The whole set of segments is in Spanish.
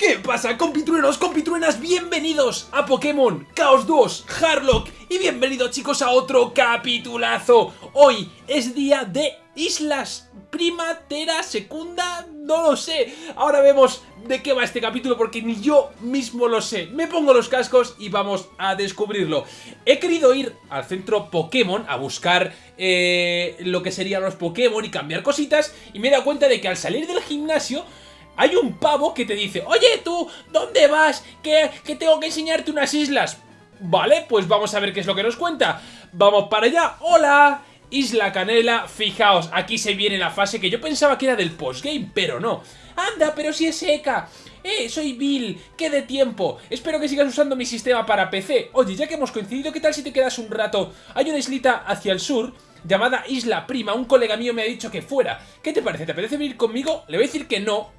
¿Qué pasa, compitruenos, compitruenas? Bienvenidos a Pokémon Chaos 2 Harlock y bienvenidos chicos a otro capitulazo. Hoy es día de Islas Primatera, Segunda, no lo sé. Ahora vemos de qué va este capítulo porque ni yo mismo lo sé. Me pongo los cascos y vamos a descubrirlo. He querido ir al centro Pokémon a buscar eh, lo que serían los Pokémon y cambiar cositas y me he dado cuenta de que al salir del gimnasio hay un pavo que te dice, oye tú, ¿dónde vas? Que, que tengo que enseñarte unas islas. Vale, pues vamos a ver qué es lo que nos cuenta. Vamos para allá. ¡Hola! Isla Canela, fijaos, aquí se viene la fase que yo pensaba que era del postgame, pero no. ¡Anda, pero si es seca! ¡Eh, soy Bill! ¡Qué de tiempo! Espero que sigas usando mi sistema para PC. Oye, ya que hemos coincidido, ¿qué tal si te quedas un rato? Hay una islita hacia el sur llamada Isla Prima. Un colega mío me ha dicho que fuera. ¿Qué te parece? ¿Te apetece venir conmigo? Le voy a decir que no,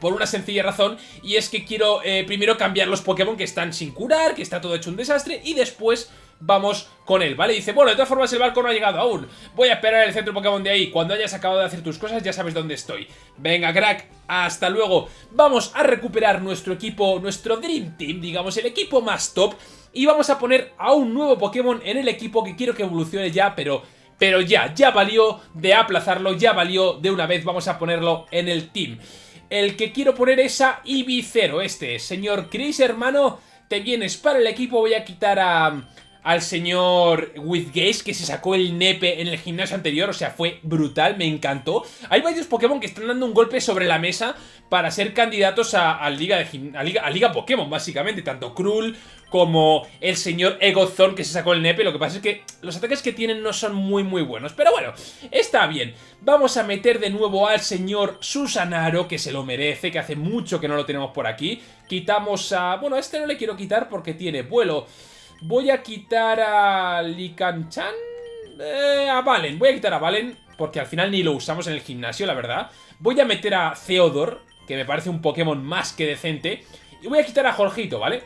por una sencilla razón y es que quiero eh, primero cambiar los Pokémon que están sin curar, que está todo hecho un desastre y después vamos con él, ¿vale? Dice, bueno, de todas formas el barco no ha llegado aún. Voy a esperar el centro Pokémon de ahí. Cuando hayas acabado de hacer tus cosas ya sabes dónde estoy. Venga, crack, hasta luego. Vamos a recuperar nuestro equipo, nuestro Dream Team, digamos, el equipo más top Y vamos a poner a un nuevo Pokémon en el equipo que quiero que evolucione ya, pero... Pero ya, ya valió de aplazarlo, ya valió de una vez, vamos a ponerlo en el team el que quiero poner es a Ibicero, este. Señor Chris, hermano, te vienes para el equipo. Voy a quitar a, al señor Withgaze, que se sacó el nepe en el gimnasio anterior. O sea, fue brutal, me encantó. Hay varios Pokémon que están dando un golpe sobre la mesa para ser candidatos a, Liga, de, a Liga, a Liga Pokémon, básicamente. Tanto Krull como el señor Egozone que se sacó el nepe. Lo que pasa es que los ataques que tienen no son muy muy buenos. Pero bueno, está bien. Vamos a meter de nuevo al señor Susanaro, que se lo merece, que hace mucho que no lo tenemos por aquí. Quitamos a... Bueno, a este no le quiero quitar porque tiene vuelo. Voy a quitar a Likanchan... Eh, a Valen. Voy a quitar a Valen porque al final ni lo usamos en el gimnasio, la verdad. Voy a meter a Theodor, que me parece un Pokémon más que decente. Y voy a quitar a Jorgito, ¿vale?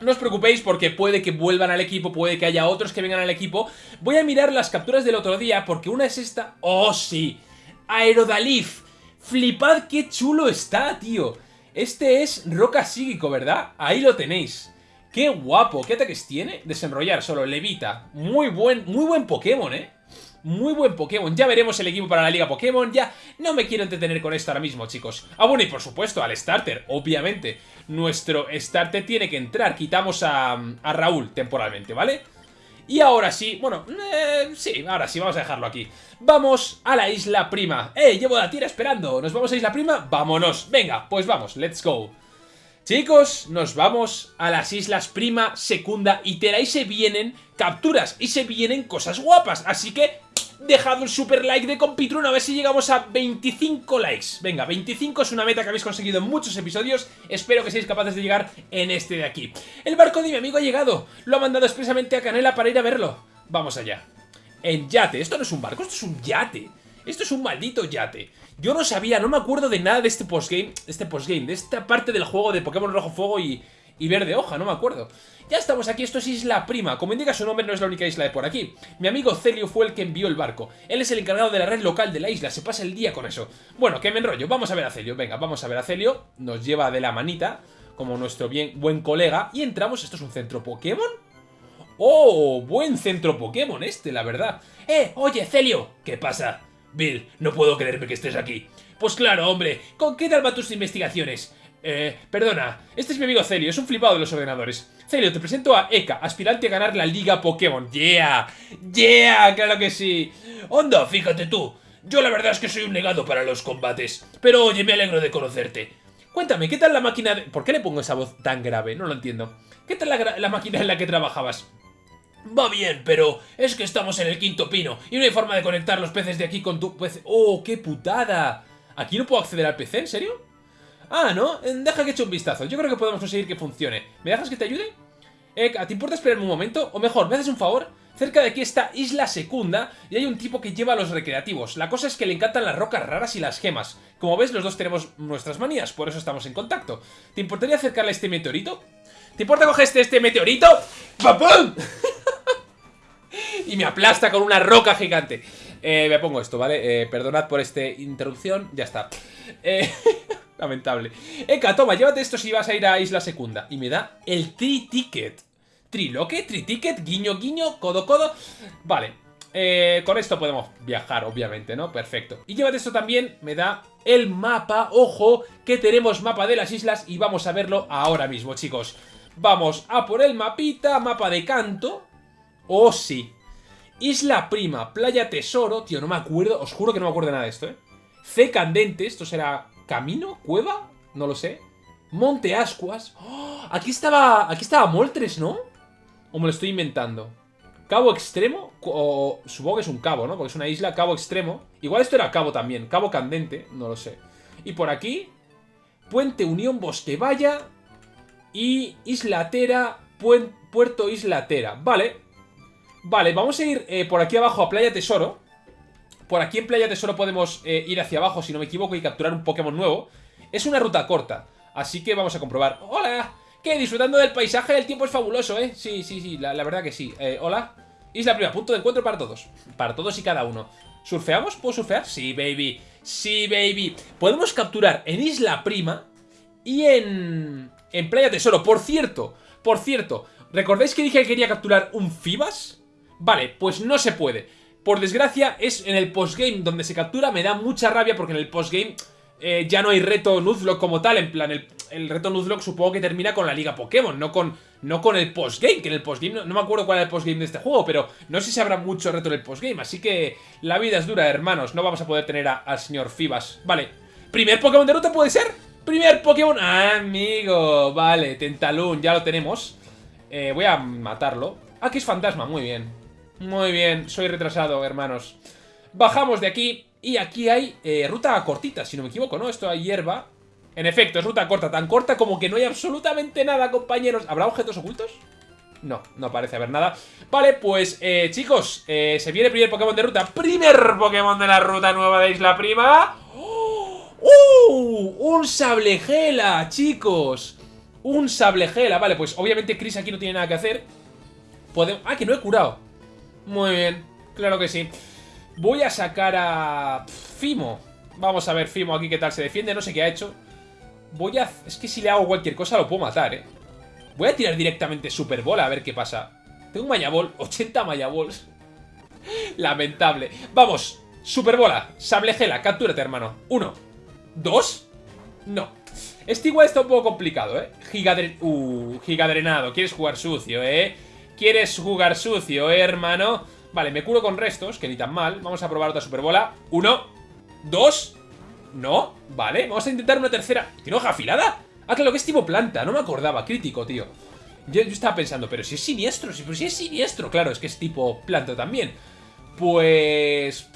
No os preocupéis porque puede que vuelvan al equipo, puede que haya otros que vengan al equipo. Voy a mirar las capturas del otro día porque una es esta... ¡Oh, sí! Aerodalif. Flipad qué chulo está, tío. Este es Roca Psíquico, ¿verdad? Ahí lo tenéis. ¡Qué guapo! ¿Qué ataques tiene? Desenrollar solo, levita. Muy buen, muy buen Pokémon, ¿eh? Muy buen Pokémon. Ya veremos el equipo para la Liga Pokémon. Ya no me quiero entretener con esto ahora mismo, chicos. Ah, bueno, y por supuesto, al starter, obviamente. Nuestro starter tiene que entrar. Quitamos a, a Raúl temporalmente, ¿vale? Y ahora sí, bueno, eh, sí, ahora sí, vamos a dejarlo aquí. Vamos a la Isla Prima. ¡Eh, llevo la tira esperando! ¿Nos vamos a Isla Prima? ¡Vámonos! Venga, pues vamos, let's go. Chicos, nos vamos a las Islas Prima, Secunda y Tera y se vienen capturas y se vienen cosas guapas. Así que dejad un super like de Compitron a ver si llegamos a 25 likes. Venga, 25 es una meta que habéis conseguido en muchos episodios. Espero que seáis capaces de llegar en este de aquí. El barco de mi amigo ha llegado. Lo ha mandado expresamente a Canela para ir a verlo. Vamos allá. En yate. Esto no es un barco, esto es un yate. Esto es un maldito yate. Yo no sabía, no me acuerdo de nada de este postgame, este postgame, de esta parte del juego de Pokémon Rojo Fuego y, y Verde Hoja, no me acuerdo. Ya estamos aquí, esto es Isla Prima. Como indica su nombre, no es la única isla de por aquí. Mi amigo Celio fue el que envió el barco. Él es el encargado de la red local de la isla, se pasa el día con eso. Bueno, que me enrollo, vamos a ver a Celio. Venga, vamos a ver a Celio. Nos lleva de la manita, como nuestro bien, buen colega. Y entramos, ¿esto es un centro Pokémon? ¡Oh! Buen centro Pokémon este, la verdad. ¡Eh! Oye, Celio. ¿Qué pasa? Bill, no puedo creerme que estés aquí. Pues claro, hombre. ¿Con qué tal van tus investigaciones? Eh, perdona, este es mi amigo Celio, es un flipado de los ordenadores. Celio, te presento a Eka, aspirante a ganar la Liga Pokémon. ¡Yeah! ¡Yeah! ¡Claro que sí! Onda, fíjate tú. Yo la verdad es que soy un negado para los combates. Pero oye, me alegro de conocerte. Cuéntame, ¿qué tal la máquina de... ¿Por qué le pongo esa voz tan grave? No lo entiendo. ¿Qué tal la, la máquina en la que trabajabas? Va bien, pero es que estamos en el quinto pino y no hay forma de conectar los peces de aquí con tu PC. ¡Oh, qué putada! ¿Aquí no puedo acceder al PC? ¿En serio? Ah, ¿no? Eh, deja que eche un vistazo. Yo creo que podemos conseguir que funcione. ¿Me dejas que te ayude? Eh, ¿te importa esperarme un momento? O mejor, ¿me haces un favor? Cerca de aquí está Isla Secunda y hay un tipo que lleva a los recreativos. La cosa es que le encantan las rocas raras y las gemas. Como ves, los dos tenemos nuestras manías, por eso estamos en contacto. ¿Te importaría acercarle a este meteorito? ¿Te importa este, este meteorito? ¡Papum! y me aplasta con una roca gigante. Eh, me pongo esto, ¿vale? Eh, perdonad por esta interrupción, ya está. Eh... Lamentable. Eka, toma, llévate esto si vas a ir a Isla Secunda. Y me da el tri-ticket. Triloque, tri-ticket, guiño, guiño, codo, codo. Vale. Con esto podemos viajar, obviamente, ¿no? Perfecto. Y llévate esto también, me da el mapa. Ojo, que tenemos mapa de las islas y vamos a verlo ahora mismo, chicos. Vamos a por el mapita, mapa de canto. Oh, sí. Isla Prima, Playa Tesoro. Tío, no me acuerdo, os juro que no me acuerdo de nada de esto, ¿eh? C Candente, esto será camino, cueva, no lo sé. Monte Ascuas. ¡Oh! aquí estaba, aquí estaba Moltres, ¿no? ¿O me lo estoy inventando? Cabo Extremo, o supongo que es un cabo, ¿no? Porque es una isla, Cabo Extremo. Igual esto era cabo también, Cabo Candente, no lo sé. Y por aquí, Puente Unión Bosquevalla y Islatera, Puerto Islatera. Vale, vale, vamos a ir eh, por aquí abajo a Playa Tesoro. Por aquí en Playa Tesoro podemos eh, ir hacia abajo, si no me equivoco, y capturar un Pokémon nuevo. Es una ruta corta, así que vamos a comprobar. ¡Hola! ¿Qué? Disfrutando del paisaje, el tiempo es fabuloso, ¿eh? Sí, sí, sí, la, verdad que sí. Eh, hola. Isla Prima, punto de encuentro para todos. Para todos y cada uno. ¿Surfeamos? ¿Puedo surfear? Sí, baby. Sí, baby. Podemos capturar en Isla Prima y en... En Playa Tesoro. Por cierto, por cierto, ¿recordáis que dije que quería capturar un Fibas? Vale, pues no se puede. Por desgracia, es en el postgame donde se captura. Me da mucha rabia porque en el postgame eh, ya no hay reto Nuzlocke como tal. En plan, el, reto Nuzlocke supongo que termina con la liga Pokémon, no con, no con el postgame. Que en el postgame, no, me acuerdo cuál era el postgame de este juego, pero no sé si habrá mucho reto en el postgame. Así que la vida es dura, hermanos. No vamos a poder tener al señor Fibas. Vale, ¿primer Pokémon de ruta puede ser? Primer Pokémon, amigo. Vale, Tentalun, ya lo tenemos. Eh, voy a matarlo. Aquí es fantasma, muy bien. Muy bien, soy retrasado, hermanos. Bajamos de aquí y aquí hay eh, ruta cortita, si no me equivoco, ¿no? Esto hay hierba. En efecto, es ruta corta, tan corta como que no hay absolutamente nada, compañeros. ¿Habrá objetos ocultos? No, no parece haber nada Vale, pues, eh, chicos Se viene el primer Pokémon de ruta Primer Pokémon de la ruta nueva de Isla Prima. ¡Uh! Un Sablegela, chicos Un Sablegela Vale, pues obviamente Chris aquí no tiene nada que hacer Podemos... Ah, que no he curado Muy bien, claro que sí Voy a sacar a... Fimo. Vamos a ver Fimo aquí qué tal se defiende. No sé qué ha hecho. Voy a... Es que si le hago cualquier cosa lo puedo matar, ¿eh? Voy a tirar directamente Super Bola a ver qué pasa. Tengo un Mayabol. 80 Mayabols. Lamentable. Vamos. Super Bola. Sablegela. Captúrate, hermano. Uno. Dos. No. Este igual está un poco complicado, ¿eh? Gigadren... Uh, gigadrenado. Quieres jugar sucio, ¿eh? Quieres jugar sucio, ¿eh, hermano? Vale, me curo con restos, que ni tan mal. Vamos a probar otra superbola. Uno, dos, no, vale. Vamos a intentar una tercera. ¿Tiene hoja afilada? Ah, claro, que es tipo planta, no me acordaba. Crítico, tío. Yo, estaba pensando, pero si es siniestro, si, pero si es siniestro. Claro, es que es tipo planta también. Pues...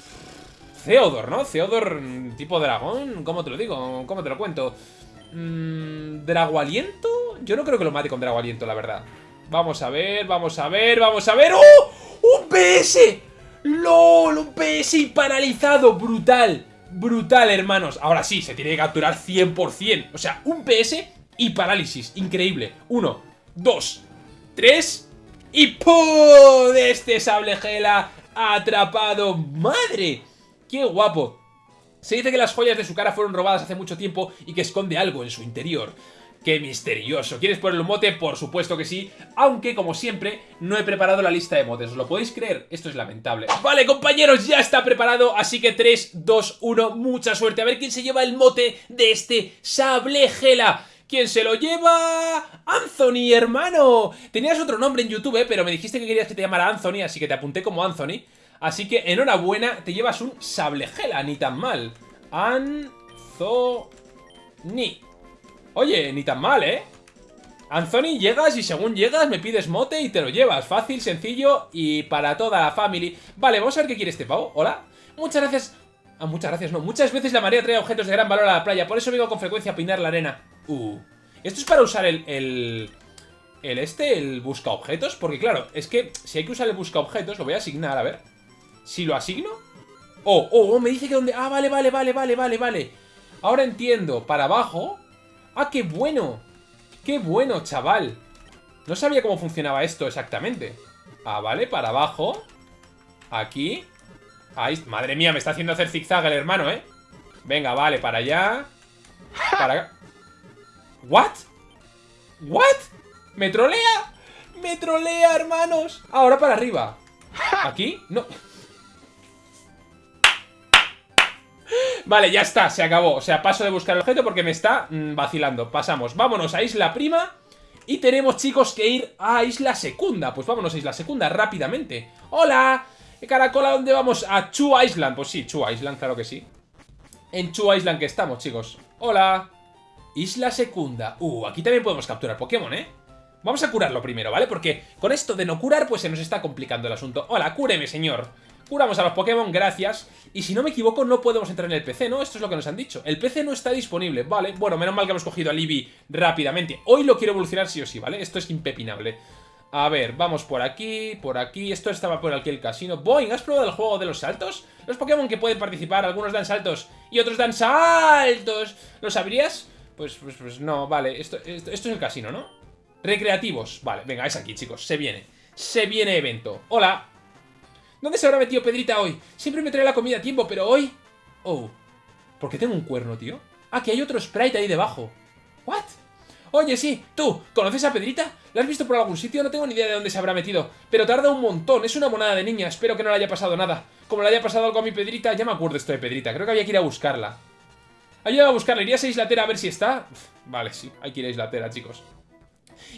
Theodor, ¿no? Theodor, tipo dragón. ¿Cómo te lo digo? ¿Cómo te lo cuento? Mmm... ¿Dragoaliento? Yo no creo que lo mate con Dragoaliento, la verdad. Vamos a ver, vamos a ver, vamos a ver. ¡Oh! ¡Un PS! ¡LOL! ¡Un PS paralizado! ¡Brutal! Brutal, hermanos. Ahora sí, se tiene que capturar 100%. O sea, un PS y parálisis. Increíble. Uno, dos, tres y ¡pum! De este sable gela atrapado. ¡Madre! ¡Qué guapo! Se dice que las joyas de su cara fueron robadas hace mucho tiempo y que esconde algo en su interior. ¡Qué misterioso! ¿Quieres ponerle un mote? Por supuesto que sí, aunque como siempre no he preparado la lista de motes, ¿os lo podéis creer? Esto es lamentable. Vale compañeros, ya está preparado, así que 3, 2, 1, mucha suerte, a ver quién se lleva el mote de este sable gela. ¿Quién se lo lleva? ¡Anthony, hermano! Tenías otro nombre en YouTube, ¿eh? pero me dijiste que querías que te llamara Anthony, así que te apunté como Anthony. Así que enhorabuena, te llevas un sable gela, ni tan mal. Anthony. Oye, ni tan mal, ¿eh? Anthony, llegas y según llegas me pides mote y te lo llevas. Fácil, sencillo y para toda la family. Vale, vamos a ver qué quiere este pavo. Hola. Muchas gracias... Ah, muchas gracias, no. Muchas veces la marea trae objetos de gran valor a la playa. Por eso vengo con frecuencia a pinar la arena. Uh. Esto es para usar el... el... El este, el busca objetos. Porque claro, es que si hay que usar el busca objetos, lo voy a asignar, a ver. Si lo asigno... Oh, oh, oh, me dice que donde... Ah, vale, vale, vale, vale, vale, vale. Ahora entiendo. Para abajo ¡Ah, qué bueno! ¡Qué bueno, chaval! No sabía cómo funcionaba esto exactamente. Ah, vale, para abajo. Aquí. Ahí, madre mía, me está haciendo hacer zigzag el hermano, ¿eh? Venga, vale, para allá. Para acá. ¿What? ¿What? ¿Me trolea? ¡Me trolea, hermanos! Ahora para arriba. ¿Aquí? No. Vale, ya está, se acabó. O sea, paso de buscar el objeto porque me está mm, vacilando. Pasamos. Vámonos a Isla Prima. Y tenemos, chicos, que ir a Isla Secunda. Pues vámonos a Isla Secunda rápidamente. ¡Hola! Caracola, ¿dónde vamos? A Chu Island. Pues sí, Chu Island, claro que sí. En Chu Island que estamos, chicos. ¡Hola! Isla Secunda. Uh, aquí también podemos capturar Pokémon, ¿eh? Vamos a curarlo primero, ¿vale? Porque con esto de no curar, pues se nos está complicando el asunto. Hola, cúreme, señor. Curamos a los Pokémon, gracias. Y si no me equivoco, no podemos entrar en el PC, ¿no? Esto es lo que nos han dicho. El PC no está disponible, vale. Bueno, menos mal que hemos cogido a Libby rápidamente. Hoy lo quiero evolucionar sí o sí, ¿vale? Esto es impepinable. A ver, vamos por aquí, por aquí. Esto estaba por aquí el casino. Boing, ¿has probado el juego de los saltos? Los Pokémon que pueden participar, algunos dan saltos y otros dan saltos. ¿Lo sabrías? Pues, pues, pues no, vale. Esto, esto, esto es el casino, ¿no? Recreativos. Vale, venga, es aquí, chicos. Se viene. Se viene evento. Hola. ¿Dónde se habrá metido Pedrita hoy? Siempre me trae la comida a tiempo, pero hoy... Oh. ¿Por qué tengo un cuerno, tío? Ah, que hay otro sprite ahí debajo. ¿What? Oye, sí, tú, ¿conoces a Pedrita? ¿La has visto por algún sitio? No tengo ni idea de dónde se habrá metido. Pero tarda un montón, es una monada de niña. Espero que no le haya pasado nada. Como le haya pasado algo a mi Pedrita, ya me acuerdo esto de Pedrita. Creo que había que ir a buscarla. Ayuda a buscarla, ¿irías a Islatera a ver si está? vale, sí, hay que ir a Islatera, chicos.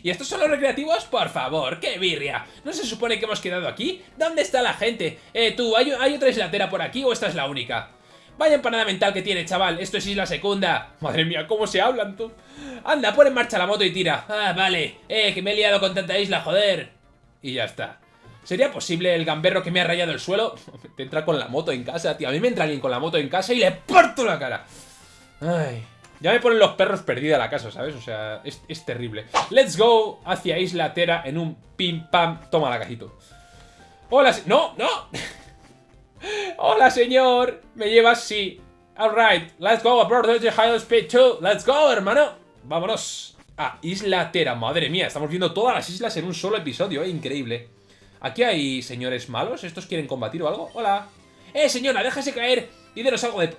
¿Y estos son los recreativos? Por favor, qué birria. ¿No se supone que hemos quedado aquí? ¿Dónde está la gente? Eh, tú, ¿hay, otra islatera por aquí o esta es la única? Vaya empanada mental que tiene, chaval. Esto es Isla Secunda. Madre mía, ¿cómo se hablan, tú? Anda, pon en marcha la moto y tira. Ah, vale. Eh, que me he liado con tanta isla, joder. Y ya está. ¿Sería posible el gamberro que me ha rayado el suelo? Te entra con la moto en casa, tío. A mí me entra alguien con la moto en casa y le parto la cara. Ay... Ya me ponen los perros perdida la casa, ¿sabes? O sea, es, terrible. Let's go hacia Isla Tera en un pim pam. Toma la cajito. Hola, no, no. Hola, señor. ¿Me llevas? Sí. Alright, let's go abroad the high speed too. Let's go, hermano. Vámonos a Isla Tera. Madre mía, estamos viendo todas las islas en un solo episodio, ¿eh? Increíble. Aquí hay señores malos. ¿Estos quieren combatir o algo? Hola. Eh, señora, déjase caer y denos algo de...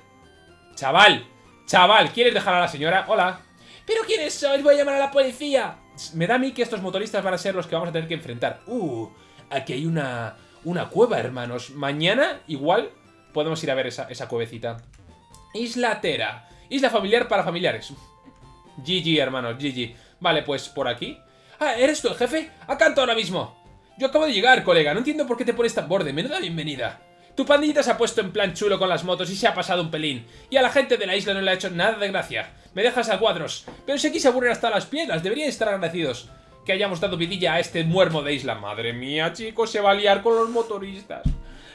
Chaval, Chaval, ¿quieres dejar a la señora? Hola. ¿Pero quiénes sois? Voy a llamar a la policía. Me da a mí que estos motoristas van a ser los que vamos a tener que enfrentar. Uh, aquí hay una, una cueva, hermanos. Mañana, igual, podemos ir a ver esa, esa cuevecita. Isla Tera. Isla familiar para familiares. GG, hermanos, GG. Vale, pues por aquí. Ah, ¿eres tú el jefe? Acanto ahora mismo. Yo acabo de llegar, colega. No entiendo por qué te pones tan borde. Menuda bienvenida. Tu pandillita se ha puesto en plan chulo con las motos y se ha pasado un pelín. Y a la gente de la isla no le ha hecho nada de gracia. Me dejas a cuadros. Pero si aquí se aburren hasta las piedras, deberían estar agradecidos. Que hayamos dado vidilla a este muermo de isla. Madre mía, chicos, se va a liar con los motoristas.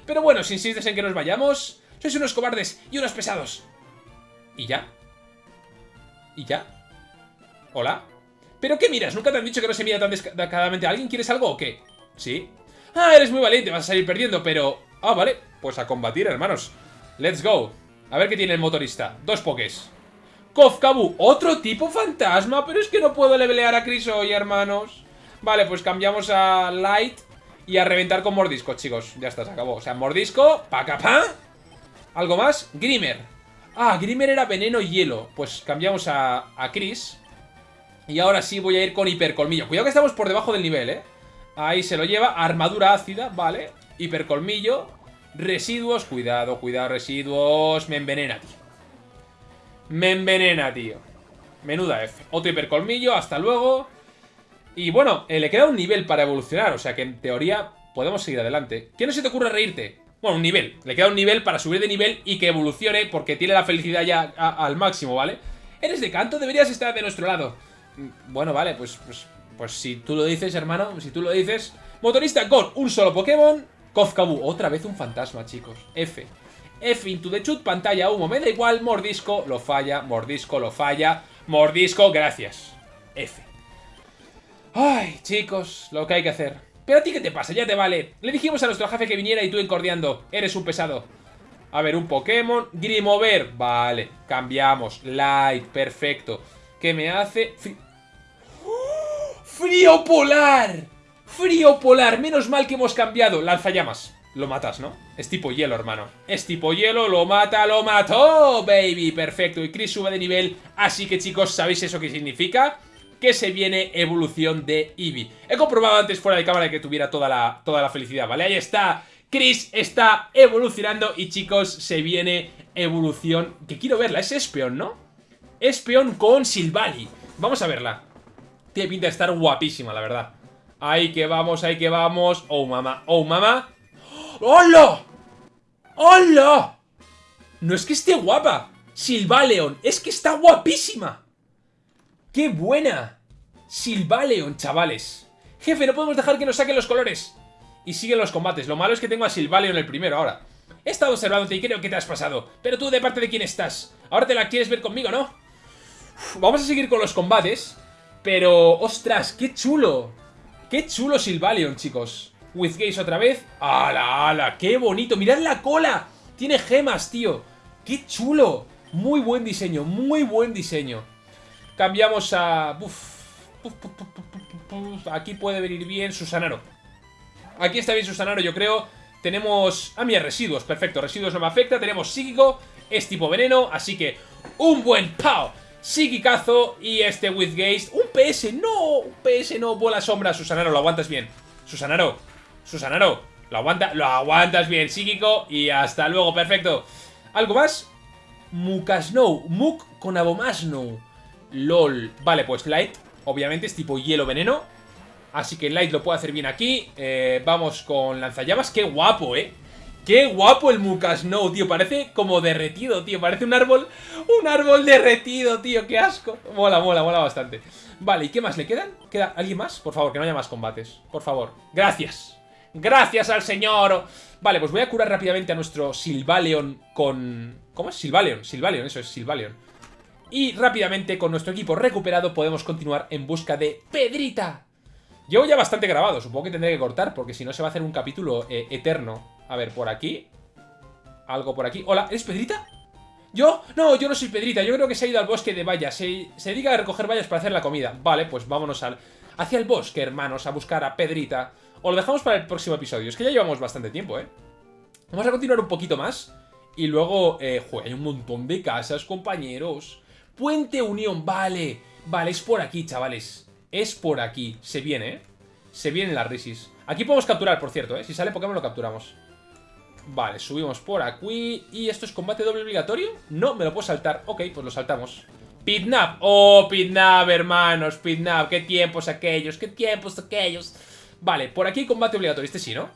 Pero bueno, si insistes en que nos vayamos... Sois unos cobardes y unos pesados. ¿Y ya? ¿Y ya? ¿Hola? ¿Pero qué miras? ¿Nunca te han dicho que no se mira tan descaradamente a alguien? ¿Quieres algo o qué? ¿Sí? Ah, eres muy valiente, vas a salir perdiendo, pero... Ah, vale pues a combatir, hermanos. Let's go. A ver qué tiene el motorista. Dos pokés. Kofkabu, otro tipo fantasma, pero es que no puedo levelear a Chris hoy, hermanos. Vale, pues cambiamos a Light y a reventar con Mordisco, chicos. Ya está, se acabó. O sea, Mordisco, pacapá. ¿Algo más? Grimmer. Ah, Grimmer era veneno y hielo. Pues cambiamos a, a Chris. Y ahora sí voy a ir con Hipercolmillo. Cuidado que estamos por debajo del nivel, ¿eh? Ahí se lo lleva. Armadura ácida, vale. Hipercolmillo. Residuos, cuidado, cuidado, residuos. Me envenena, tío. Me envenena, tío. Menuda F. Otro hipercolmillo, hasta luego. Y bueno, eh, le queda un nivel para evolucionar, o sea que en teoría podemos seguir adelante. ¿Qué no se te ocurre reírte? Bueno, un nivel. Le queda un nivel para subir de nivel y que evolucione porque tiene la felicidad ya al máximo, ¿vale? ¿Eres de canto? Deberías estar de nuestro lado. Mm, bueno, vale, pues, pues, pues si tú lo dices, hermano, si tú lo dices... Motorista con un solo Pokémon Kofkabu, otra vez un fantasma, chicos. F. F into the chut, pantalla humo, me da igual, mordisco, lo falla, mordisco, lo falla, mordisco, gracias. F. Ay, chicos, lo que hay que hacer. Pero a ti, ¿qué te pasa? Ya te vale. Le dijimos a nuestro jefe que viniera y tú encordiando. Eres un pesado. A ver, un Pokémon. Grimover. Vale, cambiamos. Light, perfecto. ¿Qué me hace? ¡Frío polar! Frío polar, menos mal que hemos cambiado. Lanzallamas. lo matas, ¿no? Es tipo hielo, hermano. Es tipo hielo, lo mata, lo mató, baby. Perfecto. Y Chris sube de nivel. Así que, chicos, ¿sabéis eso qué significa? Que se viene evolución de Eevee. He comprobado antes fuera de cámara que tuviera toda la, toda la felicidad, ¿vale? Ahí está. Chris está evolucionando y, chicos, se viene evolución... Que quiero verla. Es Espeon, ¿no? Espeon con Silvally. Vamos a verla. Tiene pinta de estar guapísima, la verdad. Ahí que vamos, ahí que vamos. Oh, mamá. Oh, mamá. ¡Hola! ¡Hola! No es que esté guapa. Silvaleon, es que está guapísima. ¡Qué buena! Silvaleon, chavales. Jefe, no podemos dejar que nos saquen los colores. Y siguen los combates. Lo malo es que tengo a Silvaleon el primero ahora. He estado observándote y creo que te has pasado. Pero tú, ¿de parte de quién estás? Ahora te la quieres ver conmigo, ¿no? vamos a seguir con los combates. Pero, ostras, qué chulo. Qué chulo Silvaleon, chicos. With Gaze otra vez. ¡Hala, ala! ¡Qué bonito! ¡Mirad la cola! Tiene gemas, tío. ¡Qué chulo! Muy buen diseño, muy buen diseño. Cambiamos a... Aquí puede venir bien Susanaro. Aquí está bien Susanaro, yo creo. Tenemos... Ah, mira, residuos. Perfecto, residuos no me afecta. Tenemos psíquico. Es tipo veneno, así que... Un buen ¡pau! Psíquicazo y este With Gaze. ¡Un PS! ¡No! Un PS no. Bola sombra. Susanaro, lo aguantas bien. Susanaro, Susanaro, lo, aguanta, lo aguantas bien, psíquico. Y hasta luego, perfecto. ¿Algo más? Mukasnow. Muk con Abomasnow. LOL. Vale, pues Light, obviamente, es tipo hielo veneno. Así que Light lo puede hacer bien aquí. Eh, vamos con lanzallamas. Qué guapo, ¿eh? Qué guapo el Mukasnow, tío. Parece como derretido, tío. Parece un árbol. Un árbol derretido, tío. Qué asco. Mola, mola, mola bastante. Vale, ¿y qué más le quedan? ¿Queda alguien más? Por favor, que no haya más combates. Por favor. Gracias. ¡Gracias al señor! Vale, pues voy a curar rápidamente a nuestro Silvaleon con... ¿Cómo es? Silvaleon, Silvaleon, eso es Silvaleon. Y rápidamente, con nuestro equipo recuperado, podemos continuar en busca de Pedrita. Llevo ya bastante grabado, supongo que tendré que cortar, porque si no se va a hacer un capítulo eh, eterno. A ver, por aquí. Algo por aquí. Hola, ¿eres Pedrita? ¿Yo? No, yo no soy Pedrita, yo creo que se ha ido al bosque de vallas. Se, se dedica a recoger vallas para hacer la comida. Vale, pues vámonos al, hacia el bosque, hermanos, a buscar a Pedrita. O lo dejamos para el próximo episodio. Es que ya llevamos bastante tiempo, ¿eh? Vamos a continuar un poquito más. Y luego, eh, hay un montón de casas, compañeros. Puente Unión, vale. Vale, es por aquí, chavales. Es por aquí. Se viene, ¿eh? Se vienen las risis. Aquí podemos capturar, por cierto, ¿eh? Si sale Pokémon lo capturamos. Vale, subimos por aquí. ¿Y esto es combate doble obligatorio? No, me lo puedo saltar. Ok, pues lo saltamos. Pidnap. Oh, Pidnap, hermanos. Pidnap. Qué tiempos aquellos. Qué tiempos aquellos. Vale, por aquí combate obligatorio. Este sí, ¿no?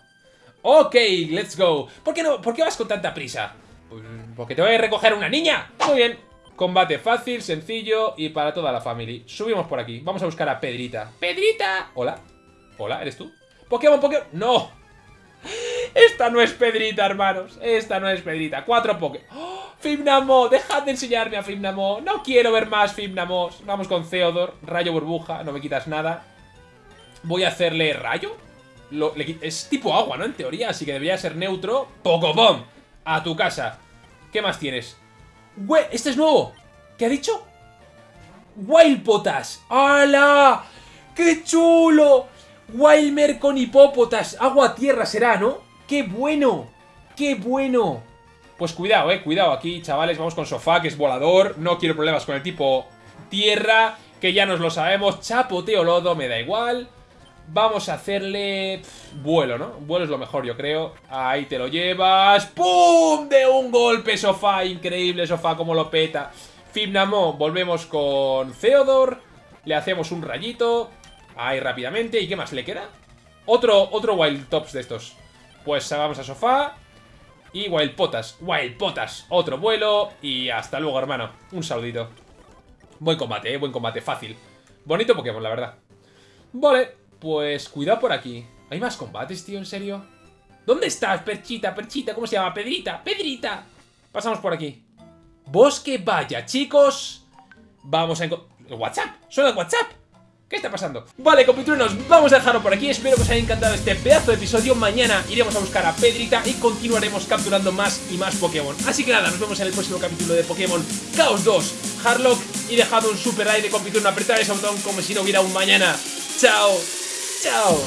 Ok, let's go. ¿Por qué, no, ¿Por qué vas con tanta prisa? Pues porque te voy a recoger una niña. Muy bien. Combate fácil, sencillo y para toda la familia. Subimos por aquí. Vamos a buscar a Pedrita. ¡Pedrita! Hola. Hola, ¿eres tú? Pokémon, Pokémon. ¡No! Esta no es Pedrita, hermanos. Esta no es Pedrita. Cuatro Pokémon. ¡Oh! Fimnamo, dejad de enseñarme a Fimnamo. No quiero ver más Fimnamos. Vamos con Theodore. Rayo burbuja, no me quitas nada. Voy a hacerle rayo. es tipo agua, ¿no? En teoría, así que debería ser neutro. ¡Pocobom! A tu casa. ¿Qué más tienes? ¡Güey! ¡Este es nuevo! ¿Qué ha dicho? ¡Wild Potas! ¡Hala! ¡Qué chulo! Wildmer con hipópotas. Agua-tierra será, ¿no? ¡Qué bueno! ¡Qué bueno! Pues cuidado, eh, cuidado aquí, chavales. Vamos con sofá, que es volador. No quiero problemas con el tipo tierra, que ya nos lo sabemos. Chapoteo lodo, me da igual. Vamos a hacerle... vuelo, ¿no? Vuelo es lo mejor, yo creo. Ahí te lo llevas. ¡Pum! De un golpe, sofá. Increíble, sofá, como lo peta. Fibnamo, volvemos con Theodore. Le hacemos un rayito. Ahí rápidamente. ¿Y qué más le queda? Otro, otro Wild Tops de estos. Pues vamos a sofá. Y Wild Potas. Wild Potas. Otro vuelo. Y hasta luego, hermano. Un saludito. Buen combate, ¿eh? Buen combate. Fácil. Bonito Pokémon, la verdad. Vale. Pues cuidado por aquí. ¿Hay más combates, tío? ¿En serio? ¿Dónde estás, Perchita? Perchita, ¿cómo se llama? Pedrita. Pedrita. Pasamos por aquí. Bosque Vaya, chicos. Vamos a. WhatsApp. Suena WhatsApp. ¿Qué está pasando? Vale, compitruenos, vamos a dejarlo por aquí. Espero que os haya encantado este pedazo de episodio. Mañana iremos a buscar a Pedrita y continuaremos capturando más y más Pokémon. Así que nada, nos vemos en el próximo capítulo de Pokémon Chaos 2, Harlock Y dejado un super like de compitruno, apretar ese botón como si no hubiera un mañana. Chao, chao